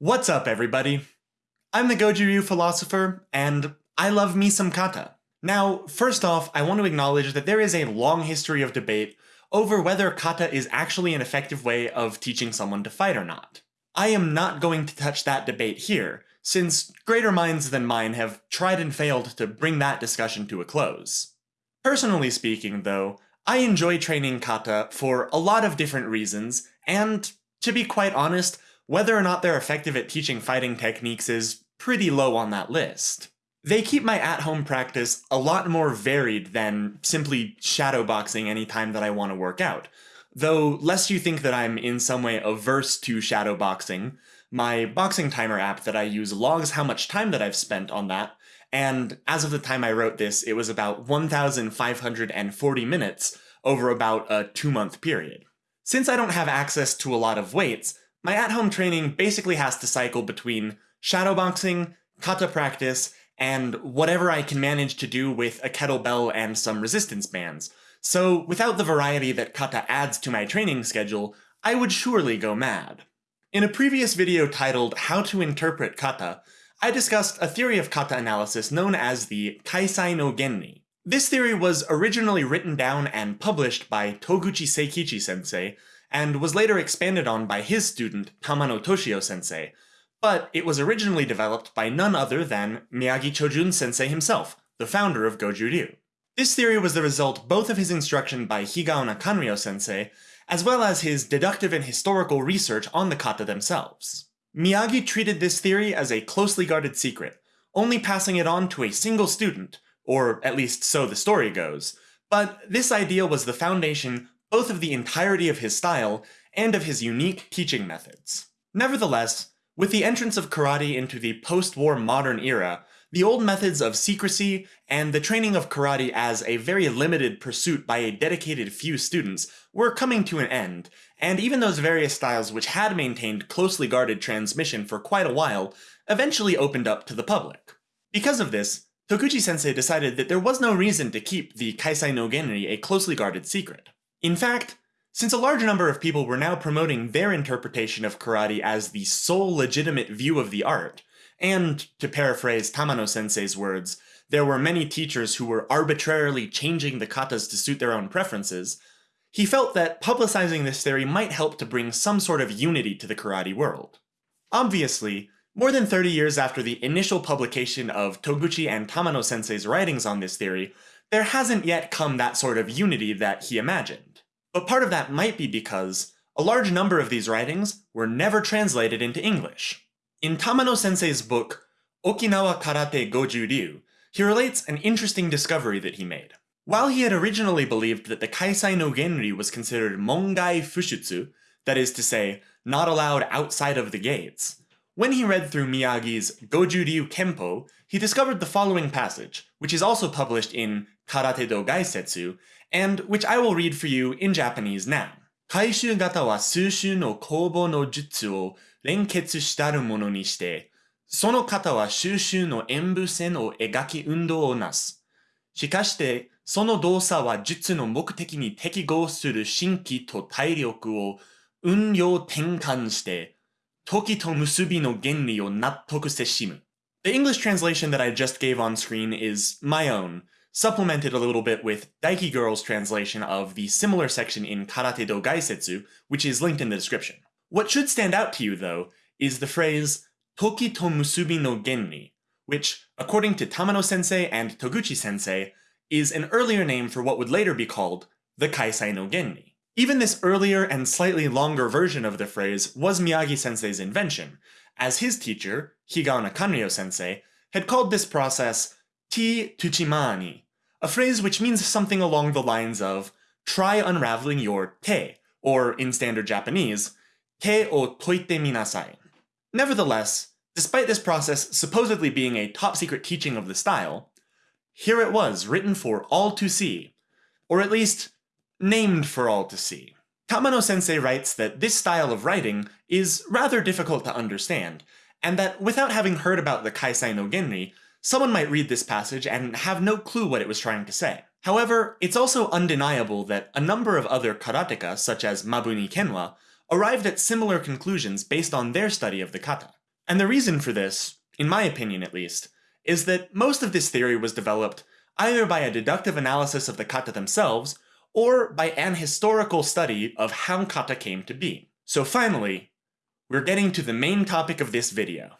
What's up, everybody? I'm the Goju Ryu philosopher, and I love me some kata. Now, first off, I want to acknowledge that there is a long history of debate over whether kata is actually an effective way of teaching someone to fight or not. I am not going to touch that debate here, since greater minds than mine have tried and failed to bring that discussion to a close. Personally speaking, though, I enjoy training kata for a lot of different reasons, and, to be quite honest, whether or not they're effective at teaching fighting techniques is pretty low on that list. They keep my at-home practice a lot more varied than simply shadowboxing anytime that I want to work out. Though, lest you think that I'm in some way averse to shadowboxing, my boxing timer app that I use logs how much time that I've spent on that, and as of the time I wrote this, it was about 1,540 minutes over about a two-month period. Since I don't have access to a lot of weights, my at-home training basically has to cycle between shadowboxing, kata practice, and whatever I can manage to do with a kettlebell and some resistance bands. So without the variety that kata adds to my training schedule, I would surely go mad. In a previous video titled How to Interpret Kata, I discussed a theory of kata analysis known as the Kaisai no Genri. This theory was originally written down and published by Toguchi Seikichi sensei, and was later expanded on by his student Tamano Toshio sensei, but it was originally developed by none other than Miyagi Chojun sensei himself, the founder of Goju Ryu. This theory was the result both of his instruction by Higaonna Kanryo sensei, as well as his deductive and historical research on the kata themselves. Miyagi treated this theory as a closely guarded secret, only passing it on to a single student, or at least so the story goes, but this idea was the foundation both of the entirety of his style and of his unique teaching methods. Nevertheless, with the entrance of karate into the post-war modern era, the old methods of secrecy and the training of karate as a very limited pursuit by a dedicated few students were coming to an end, and even those various styles which had maintained closely guarded transmission for quite a while eventually opened up to the public. Because of this, Toguchi sensei decided that there was no reason to keep the Kaisai no Genri a closely guarded secret. In fact, since a large number of people were now promoting their interpretation of karate as the sole legitimate view of the art, and, to paraphrase Tamano sensei's words, there were many teachers who were arbitrarily changing the katas to suit their own preferences, he felt that publicizing this theory might help to bring some sort of unity to the karate world. Obviously, more than 30 years after the initial publication of Toguchi and Tamano sensei's writings on this theory, there hasn't yet come that sort of unity that he imagined. But part of that might be because a large number of these writings were never translated into English. In Tamano sensei's book, Okinawa Karate Goju Ryu, he relates an interesting discovery that he made. While he had originally believed that the Kaisai no Genri was considered Mongai Fushutsu, that is to say, not allowed outside of the gates, when he read through Miyagi's Goju Ryu Kempo, he discovered the following passage, which is also published in Karate do Gaisetsu, and which I will read for you in Japanese now. 回収型は数種の攻防の術を連結したるものにして、その型は収集の演武線を描き運動をなす。しかして、その動作は術の目的に適合する新規と体力を運用転換して、時と結びの原理を納得せしむ。The English translation that I just gave on screen is my own, supplemented a little bit with Daiki Girl's translation of the similar section in Karate do Gaisetsu, which is linked in the description. What should stand out to you, though, is the phrase Toki to Musubi no Genri, which, according to Tamano sensei and Toguchi sensei, is an earlier name for what would later be called the Kaisai no Genri. Even this earlier and slightly longer version of the phrase was Miyagi sensei's invention, as his teacher, Higaonna Kanryo sensei, had called this process Ti Tuchimani, a phrase which means something along the lines of try unraveling your te, or in standard Japanese, te o toite minasai. Nevertheless, despite this process supposedly being a top secret teaching of the style, here it was written for all to see, or at least named for all to see. Tamano sensei writes that this style of writing is rather difficult to understand, and that without having heard about the Kaisai no Genri, Someone might read this passage and have no clue what it was trying to say. However, it's also undeniable that a number of other karateka, such as Mabuni Kenwa, arrived at similar conclusions based on their study of the kata. And the reason for this, in my opinion at least, is that most of this theory was developed either by a deductive analysis of the kata themselves, or by an historical study of how kata came to be. So finally, we're getting to the main topic of this video.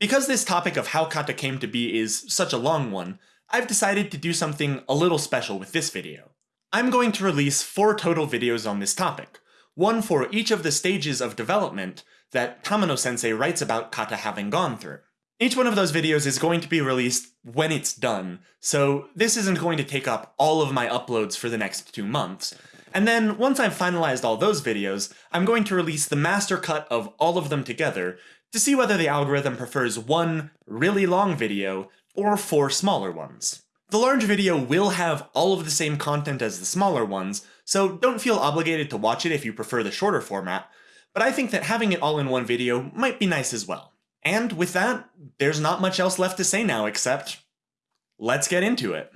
Because this topic of how kata came to be is such a long one, I've decided to do something a little special with this video. I'm going to release four total videos on this topic, one for each of the stages of development that Tamano-sensei writes about kata having gone through. Each one of those videos is going to be released when it's done, so this isn't going to take up all of my uploads for the next two months. And then, once I've finalized all those videos, I'm going to release the master cut of all of them together to see whether the algorithm prefers one really long video or four smaller ones. The large video will have all of the same content as the smaller ones, so don't feel obligated to watch it if you prefer the shorter format, but I think that having it all in one video might be nice as well. And with that, there's not much else left to say now except, let's get into it.